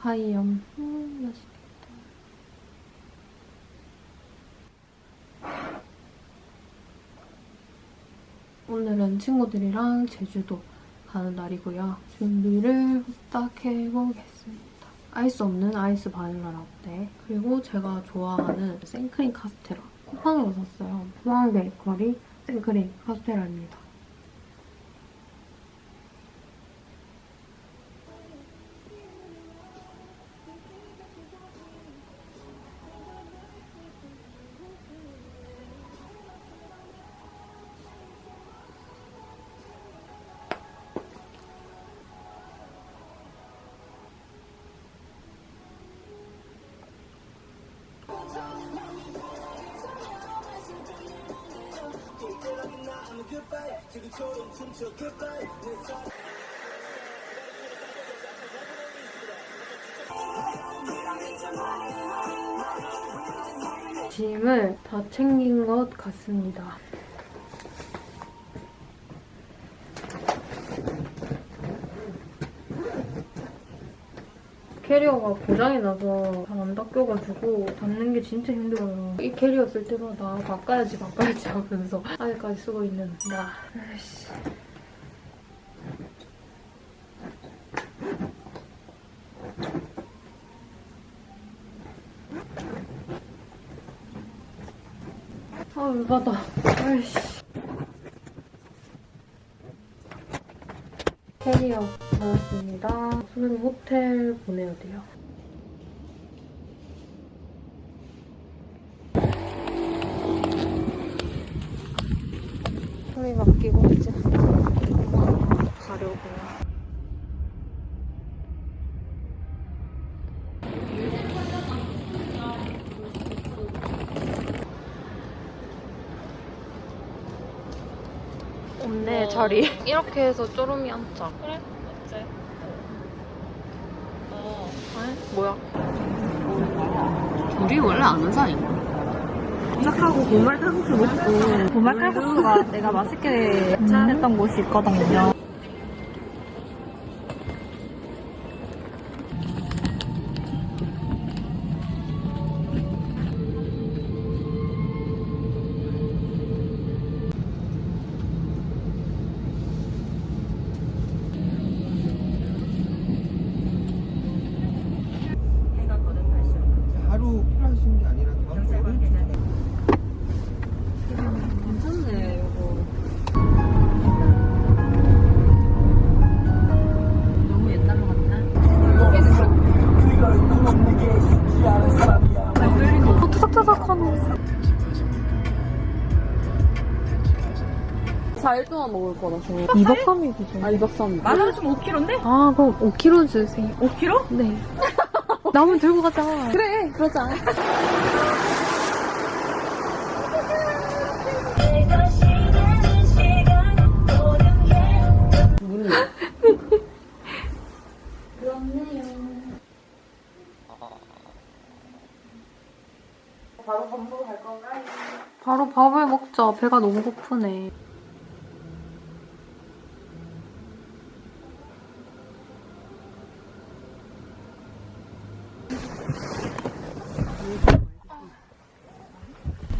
하이염. 음, 맛있겠다. 오늘은 친구들이랑 제주도 가는 날이고요. 준비를 후딱 해보겠습니다. 아이스 없는 아이스 바닐라 라떼 그리고 제가 좋아하는 생크림 카스테라 쿠팡에서 샀어요. 포항 베이커리 생크림 카스테라입니다. 짐을 다 챙긴 것 같습니다. 캐리어가 고장이 나서 잘안 닦여가지고 닦는 게 진짜 힘들어요. 이 캐리어 쓸 때마다 바꿔야지 바꿔야지 하면서 아직까지 쓰고 있는 나. 아이씨. 아, 열받아. 아이씨. 캐리어 수능 호텔 보내야 돼요. 소리 맡기고 이제 가려고요. 없네 자리. 이렇게 해서 쪼르미 앉자. 그래? 어째? 어. 뭐야? 우리 원래 아는 사이야. 시작하고 보말 칼국수 먹고 보말 칼국수가 내가 맛있게 했던 곳이 있거든요. 4일 동안 먹을 거라서. 2박 3일이죠. 아, 2박 3일. 마늘 좀 5kg인데? 아, 그럼 5kg 주세요. 5kg? 네. 남은 들고 가자. 그래, 그러자. 바로 밥을 먹자. 배가 너무 고프네.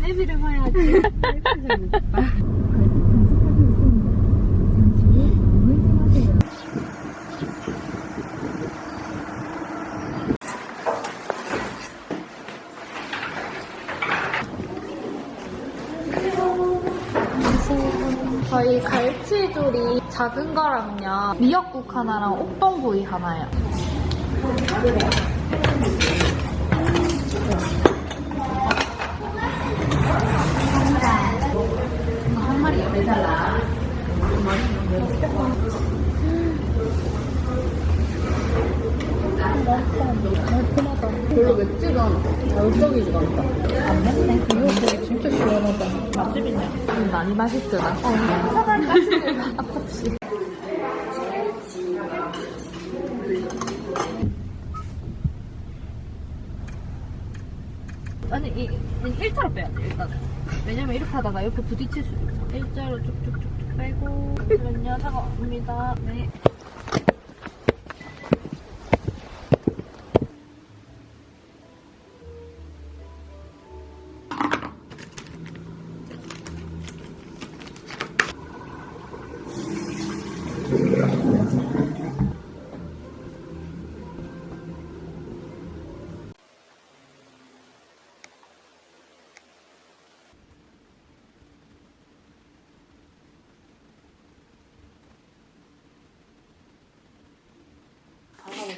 내비를 봐야지. 저희 갈치조리 작은 거랑요. 미역국 하나랑 옥동구이 하나요. 한 마리 매달라. 별로 맵지가 않아. 자극적이지가 않다. 안 맵네. 미역국이 진짜 시원하다. 맛집이네. 음, 많이 맛있더라. 어, 사발 맛있는 아깝지. 아니, 이, 이 일자로 빼야 돼, 일단은. 왜냐면 이렇게 하다가 옆에 부딪힐 수 있어. 일자로 쭉쭉쭉쭉 빼고. 잠시만요, 사과 옵니다. 네.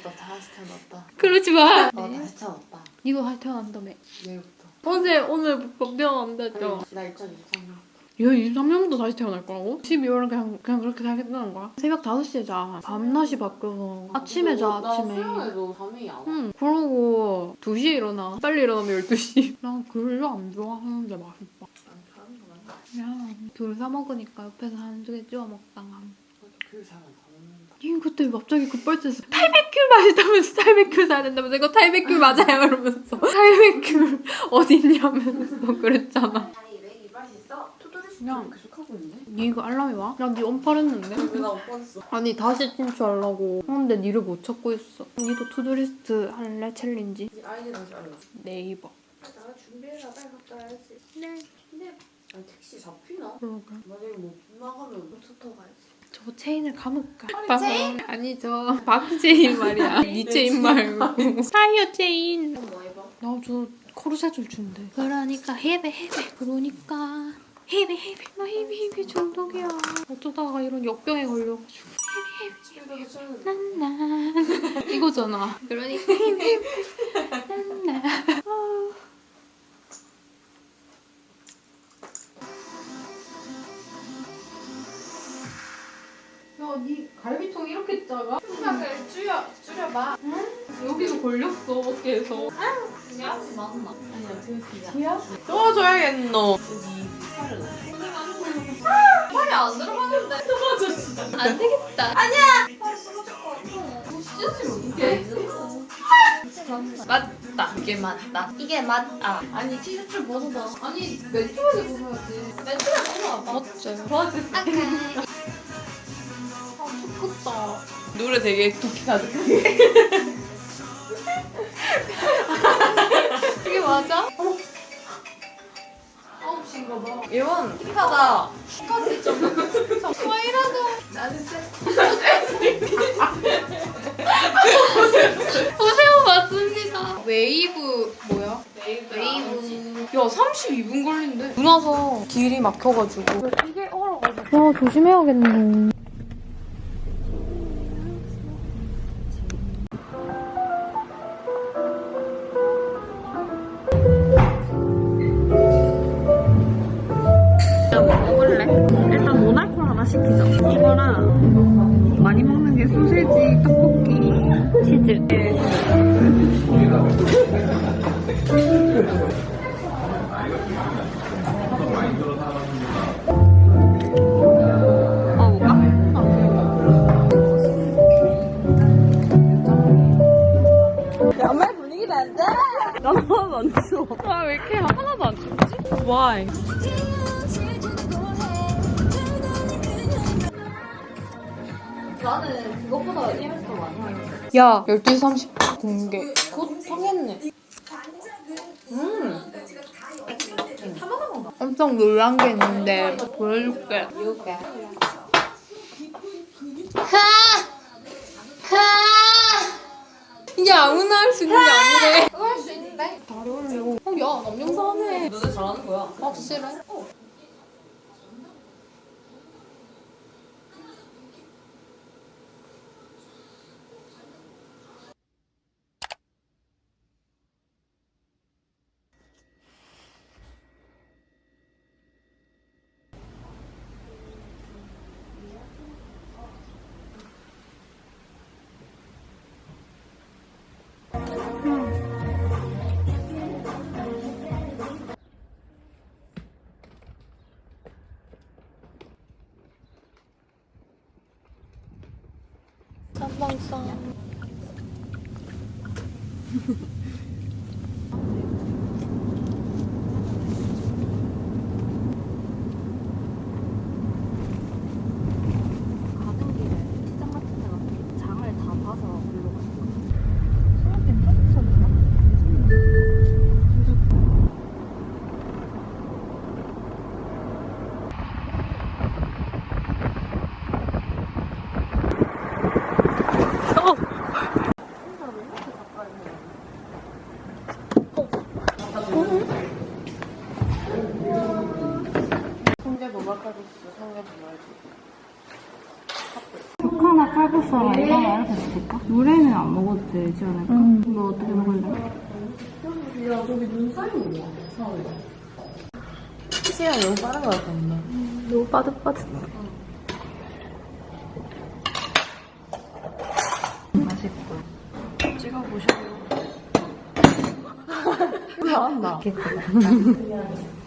다시 태어났다. 그러지 마. 어 다시 태어났다. 이거 할 태어난다며. 내일부터. 어제 오늘 법 태어난다죠. 나 2023년. 얘 23년부터 다시 태어날 거라고? 12월은 그냥 그냥 그렇게 살겠다는 거야? 새벽 5시에 자. 밤낮이 바뀌어서 아침에 자 아침에. 나 수영해도 잠이 안 와. 응. 그러고 2시에 일어나. 빨리 일어나면 12시. 난 별로 안 좋아하는데 맛있다. 안 자는 거 맞나? 그냥 둘사 먹으니까 옆에서 한두 개 찍어 먹다가. 그 잘안 다 먹는 다. 이 그때 갑자기 급발진해서 탈백큐 맛있다면서 탈백큐 사야 된다면서 이거 탈백큐 맞아요 이러면서 탈백큐 어딨냐면서 그랬잖아 그냥. 계속 하고 있네. 니 이거 알람이 와? 나니 언팔했는데? 나 없었어. 아니 다시 진출하려고 하는데 니를 못 찾고 있어 니도 투두리스트 할래 챌린지? 이 아이디 다시 알려줘. 네이버 나 준비해라 빨리 갔다 와야지. 네 아니 택시 잡히나? 그러게 만약에 못 나가면 투터 가야지. 저 체인을 감을까? 체인? 아니 저 박체인 말이야 니 체인 말고 타이어 체인 뭐 해봐? 나저 코르셋을 준대. 그러니까 헤베 헤베. 그러니까 헤베 헤베. 나 헤베 헤베 중독이야. 어쩌다가 이런 역병에 걸려가지고. 집에서 쓰는 난난 이거잖아. 그러니까 헤베 헤베. 걸렸어, 어깨에서. 그냥 맞나? 아니야 되게. 뒤야? 도와줘야겠노. 여기 팔을. 팔이 안 들어가는데. 도와줘 진짜. 안 되겠다. 팔 부러질 것 같아. 찢어지면 어떡해? 맞다. 이게 맞다. 이게 맞다. 아니 티셔츠 벗어봐. 아니 맨투맨을 벗어야지. 맨투맨 벗어봐. 맞지. 도와주세요. 아 죽겠다. 노래 되게 가득하게. 맞아? 어? 아홉 시인가 봐. 이건 힙하다. 스카지 좀. 와이라도. 나는 보세요 맞습니다. 웨이브 뭐야? 웨이브. 야 32분 걸린대. 눈 와서 길이 막혀가지고. 이게 얼어가지고. 야 조심해야겠네. 치즈. 먹어볼까? 정말 분위기가 안 돼. 나 하나도 안 추워. 아왜 이렇게 하나도 안 춥지? Why? 나는 그것보다 더 많이 하는 거. 야 12시 30분 공개. 곧 하겠네. 음. 엄청 놀란 게 있는데 보여줄게. 이렇게. 이게 아무나 할 수 있는 게 아니래. 그거 할수 있는데. 다리 올려. 어, 야, 남영사하네. 너네 잘하는 거야. 확실해? 쌈 가 는 길에 시장 같은 데 가서 장을 다 봐서 글로 가는 거야. 소라 괜찮지 않나? 코카나 칼국수랑 이거 이렇게 시킬까? 노래는 안 먹어도 되지 않을까? 이거 어떻게 먹을래? 시간 너무 빠른 것 같았네. 너무 빠듯빠듯. 맛있고. 찍어보셔요. 나왔나?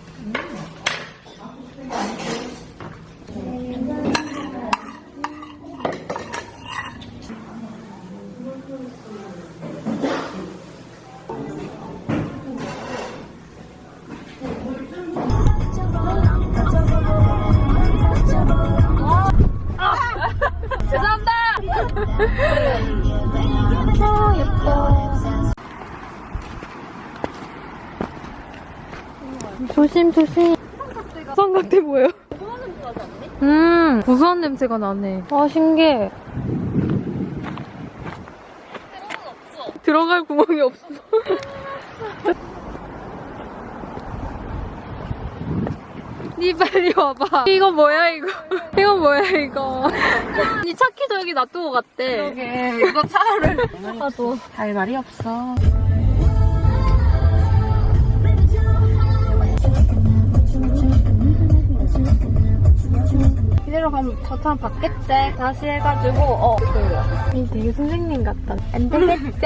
조심 조심. 삼각대 뭐예요? 음 고소한 냄새가 나네. 아 신기해. 들어갈 구멍이 없어. 니 빨리 와봐. 이거 뭐야 이거? 이거 뭐야 이거? 니 차키도 여기 놔두고 갔대. 그러게, 이거 차를. 나도. 할 말이 없어. 이대로 가면 저처럼 받겠지. 다시 해가지고 어. 이 되게 선생님 같다. 안 되겠지.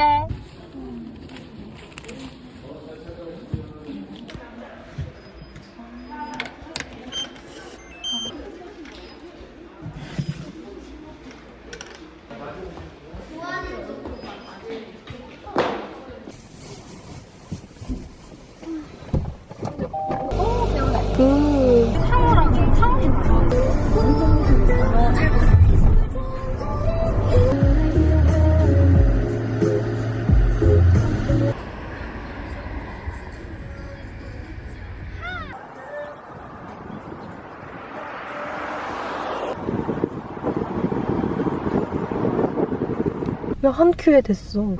야, 한 큐에 됐어.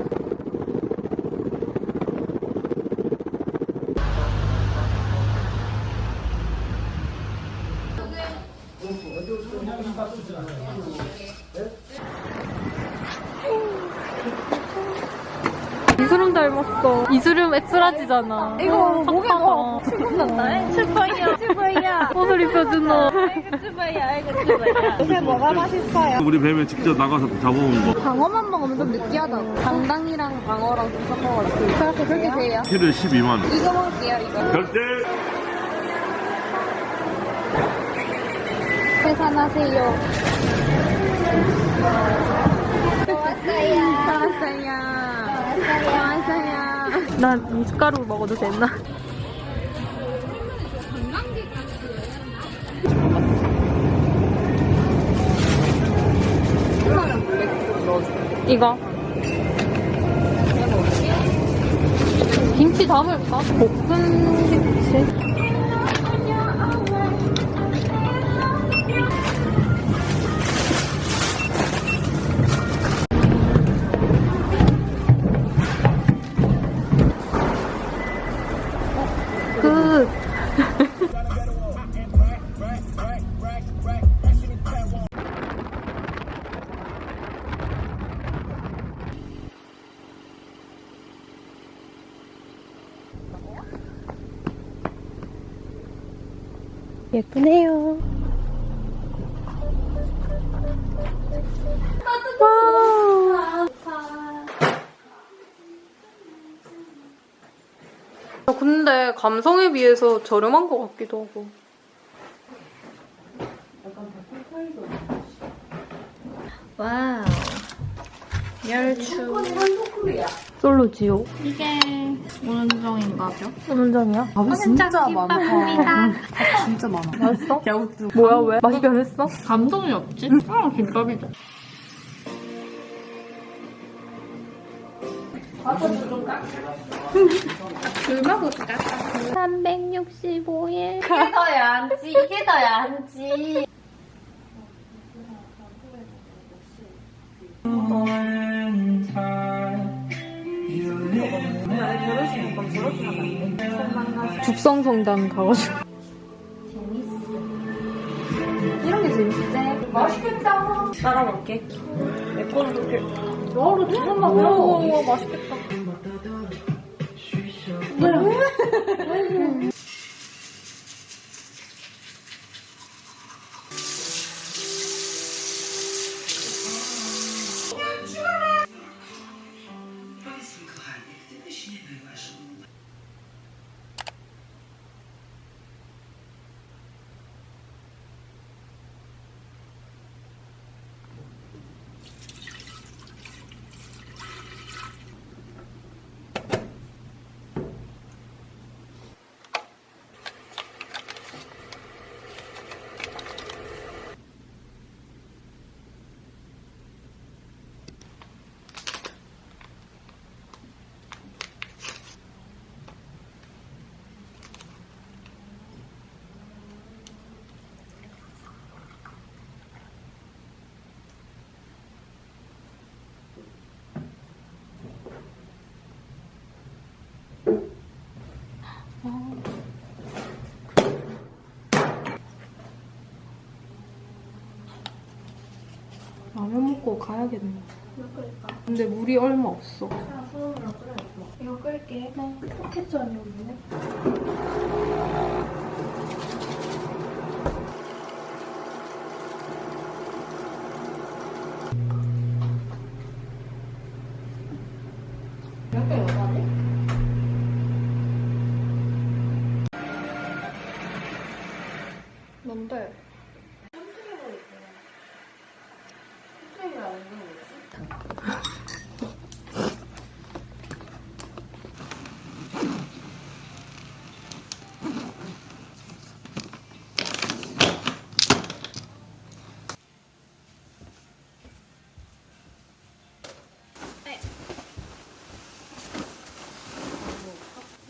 이수름 닮았어. 이수름 엑스라지잖아. 이거 목에 넣어. 출근 났다. 슈퍼이야. 슈퍼이야. 옷을 입혀주노. 요새 뭐가 맛있어요? 우리 뱀에 직접 나가서 잡아온 거. 방어만 먹으면 좀 느끼하다고. 당당이랑 방어랑 좀 섞어가지고. 그렇게 그렇게 돼요. 키를 12만 원. 이거 먹을게요, 이거. 결제! 계산하세요. 왔어요. 왔어요. 왔어요. 난 미숫가루 먹어도 됐나? 이거. 김치 담을까? 볶은 김치. 감성에 비해서 저렴한 것 같기도 하고. 와우. 멸추. 솔로지요. 이게 오는정인가죠? 오는정이야? 밥이 진짜 많아. 진짜 많아. 맛있어? 야우트. 뭐야 왜? 맛이 변했어? 감동이 없지? 어, 김밥이죠. 줄 먹을까? 365일. 이게 더 야 한지, 이게 더 야 한지. 죽성성당 가가지고. 이런 게 재밌지? 맛있겠다. 따라갈게. 내 거는 그렇게. 너로 조금만 우와, 맛있겠다. Não. 라면 먹고 가야겠네. 근데 물이 얼마 없어. 이거 끌게. 포켓전이 없네. 몇개 넣어야 뭔데?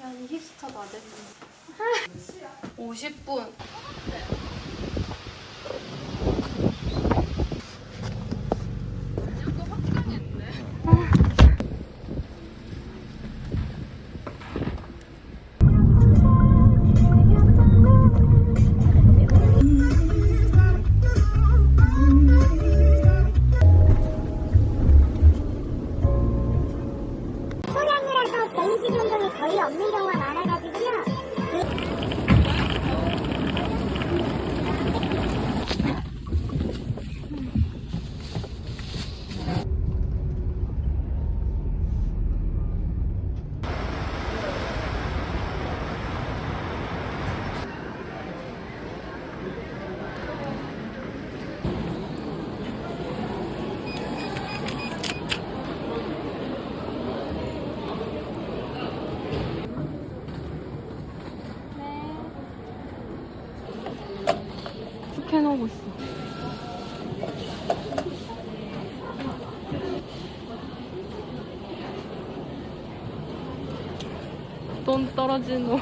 야, 이 힙스터 다 됐네. 50분. 돈 떨어지노.